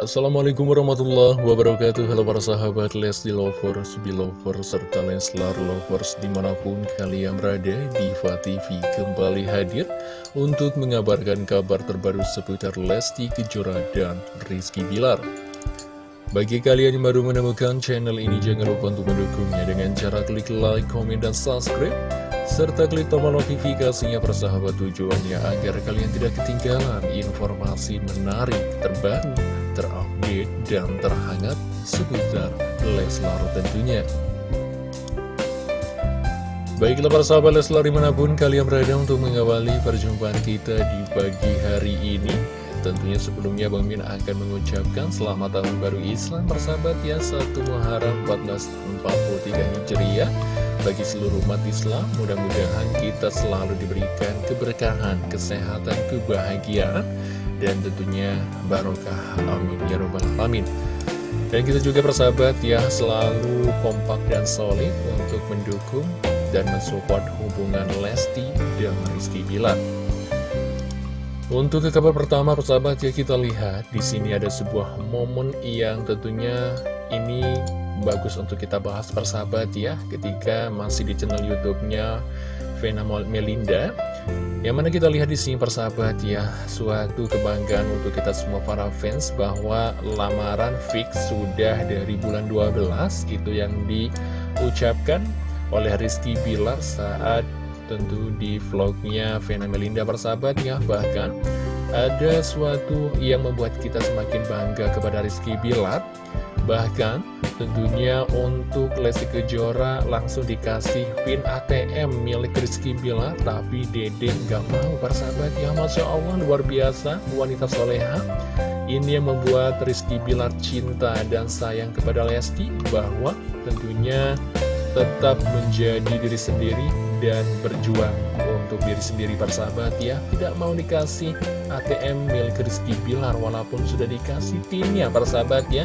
Assalamualaikum warahmatullahi wabarakatuh. Halo para sahabat Lesti Lovers, Belovers, serta Leslar Lovers di mana pun kalian berada Diva TV kembali hadir untuk mengabarkan kabar terbaru seputar Lesti Kejora dan Rizky Bilar. Bagi kalian yang baru menemukan channel ini jangan lupa untuk mendukungnya dengan cara klik like, komen, dan subscribe serta klik tombol notifikasinya persahabat tujuannya agar kalian tidak ketinggalan informasi menarik, terbaru, dan terhangat seputar Leslar tentunya. Baiklah para sahabat Leslar di mana pun kalian berada untuk mengawali perjumpaan kita di pagi hari ini Tentunya sebelumnya Bang Min akan mengucapkan selamat tahun baru Islam persahabat ya 1 Muharram 1443 Hijriah bagi seluruh umat Islam. Mudah-mudahan kita selalu diberikan keberkahan, kesehatan, kebahagiaan, dan tentunya barokah. Amin. Ya Rabbal Alamin. Dan kita juga persahabat ya selalu kompak dan solid untuk mendukung dan mensupport hubungan Lesti dan Rizky Bilar. Untuk ke kabar pertama persahabat ya kita lihat di sini ada sebuah momen yang tentunya ini bagus untuk kita bahas persahabat ya ketika masih di channel YouTube-nya Vena Melinda yang mana kita lihat di sini persahabat ya suatu kebanggaan untuk kita semua para fans bahwa lamaran fix sudah dari bulan 12 itu yang diucapkan oleh Rizky Bilar saat tentu di vlognya Vena Melinda persahabat ya. Bahkan ada suatu yang membuat kita semakin bangga kepada Rizky Bilar. Bahkan tentunya untuk Lesti Kejora langsung dikasih pin ATM milik Rizky Bila Tapi Dede nggak mau persahabat. Ya Masya Allah luar biasa wanita soleha. Ini yang membuat Rizky Bilar cinta dan sayang kepada Lesti Bahwa tentunya tetap menjadi diri sendiri dan berjuang untuk diri sendiri persahabat ya. Tidak mau dikasih ATM milik Rizky Bilar walaupun sudah dikasih pinnya persahabat ya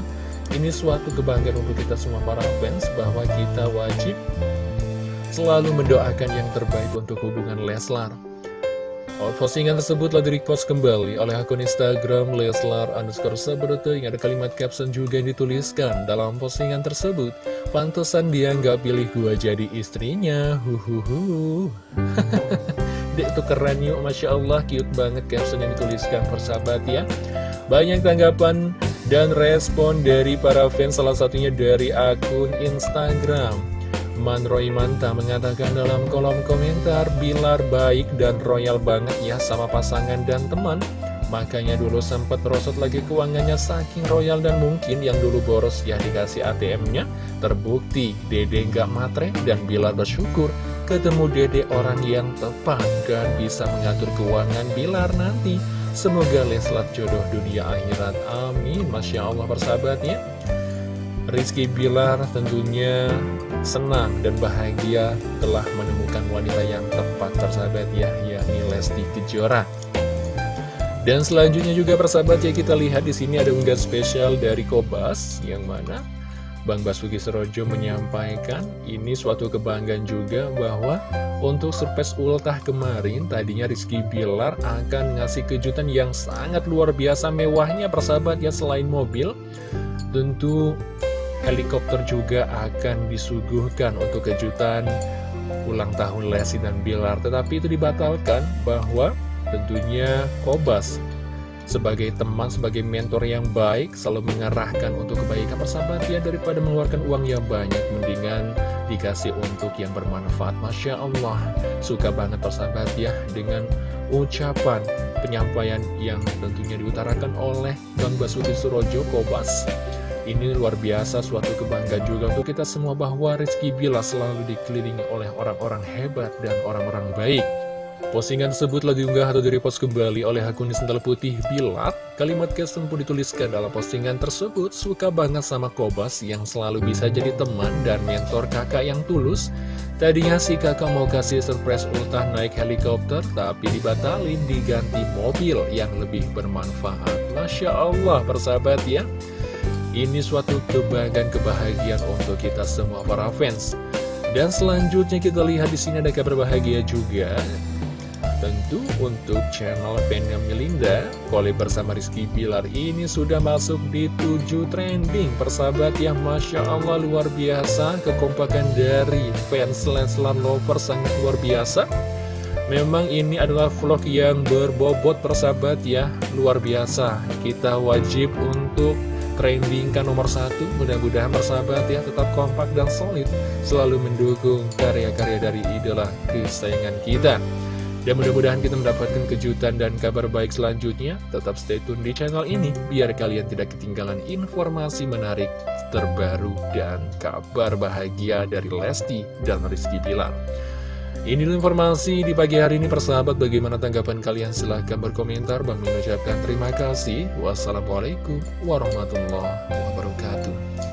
ini suatu kebanggaan untuk kita semua para fans bahwa kita wajib selalu mendoakan yang terbaik untuk hubungan Leslar. Postingan tersebut telah di-repost kembali oleh akun Instagram Leslar underscore Sabrote yang ada kalimat caption juga yang dituliskan dalam postingan tersebut. Pantesan dia nggak pilih gua jadi istrinya, huhuhu. Dek tuh keren yuk, Masya Allah, cute banget caption yang dituliskan persahabat ya. Banyak tanggapan dan respon dari para fans salah satunya dari akun Instagram. Man Roy Manta mengatakan dalam kolom komentar Bilar baik dan royal banget ya sama pasangan dan teman. Makanya dulu sempat rosot lagi keuangannya saking royal dan mungkin yang dulu boros ya dikasih ATM-nya Terbukti Dede gak matre dan Bilar bersyukur ketemu Dede orang yang tepat dan bisa mengatur keuangan Bilar nanti Semoga Leslar jodoh dunia akhirat. Amin. Masya Allah persahabatnya. Rizky Bilar tentunya senang dan bahagia telah menemukan wanita yang tepat persahabat ya yakni Lesti Kejora. Dan selanjutnya juga persahabat ya kita lihat di sini ada unggahan spesial dari Kobas yang mana Bang Basuki Serojo menyampaikan ini suatu kebanggaan juga bahwa untuk surprise ultah kemarin tadinya Rizky Bilar akan ngasih kejutan yang sangat luar biasa mewahnya persahabat ya selain mobil. Tentu helikopter juga akan disuguhkan untuk kejutan ulang tahun Lesti dan Bilar. Tetapi itu dibatalkan bahwa tentunya Kobas sebagai teman, sebagai mentor yang baik, selalu mengarahkan untuk kebaikan persahabat ya daripada mengeluarkan uang yang banyak, mendingan dikasih untuk yang bermanfaat. Masya Allah, suka banget persahabat ya dengan ucapan penyampaian yang tentunya diutarakan oleh Bang Basuki Surojo Kobas. Ini luar biasa suatu kebanggaan juga untuk kita semua bahwa Rizky Bila selalu dikelilingi oleh orang-orang hebat dan orang-orang baik. Postingan tersebut telah diunggah atau direpost kembali oleh akun Sental Putih Bilat. Kalimat caption pun dituliskan dalam postingan tersebut, suka banget sama Kobas yang selalu bisa jadi teman dan mentor kakak yang tulus. Tadinya si kakak mau kasih surprise ultah naik helikopter, tapi dibatalin diganti mobil yang lebih bermanfaat. Masya Allah, persahabat ya. Ini suatu kebanggaan kebahagiaan untuk kita semua para fans. Dan selanjutnya kita lihat di sini ada kabar bahagia juga Tentu untuk channel Penya Milinda, Kole bersama Rizky Bilar ini sudah masuk di 7 trending Persahabat ya, Masya Allah luar biasa. Kekompakan dari fans Leslar Lover sangat luar biasa. Memang ini adalah vlog yang berbobot persahabat ya Luar biasa. Kita wajib untuk trendingkan nomor satu. Mudah-mudahan persahabat ya tetap kompak dan solid Selalu mendukung karya-karya dari idola kesayangan kita dan mudah-mudahan kita mendapatkan kejutan dan kabar baik selanjutnya. Tetap stay tune di channel ini, biar kalian tidak ketinggalan informasi menarik, terbaru, dan kabar bahagia dari Lesti dan Rizky Pilar. Ini informasi di pagi hari ini persahabat. Bagaimana tanggapan kalian? Silahkan berkomentar. Bang mengucapkan terima kasih. Wassalamualaikum warahmatullahi wabarakatuh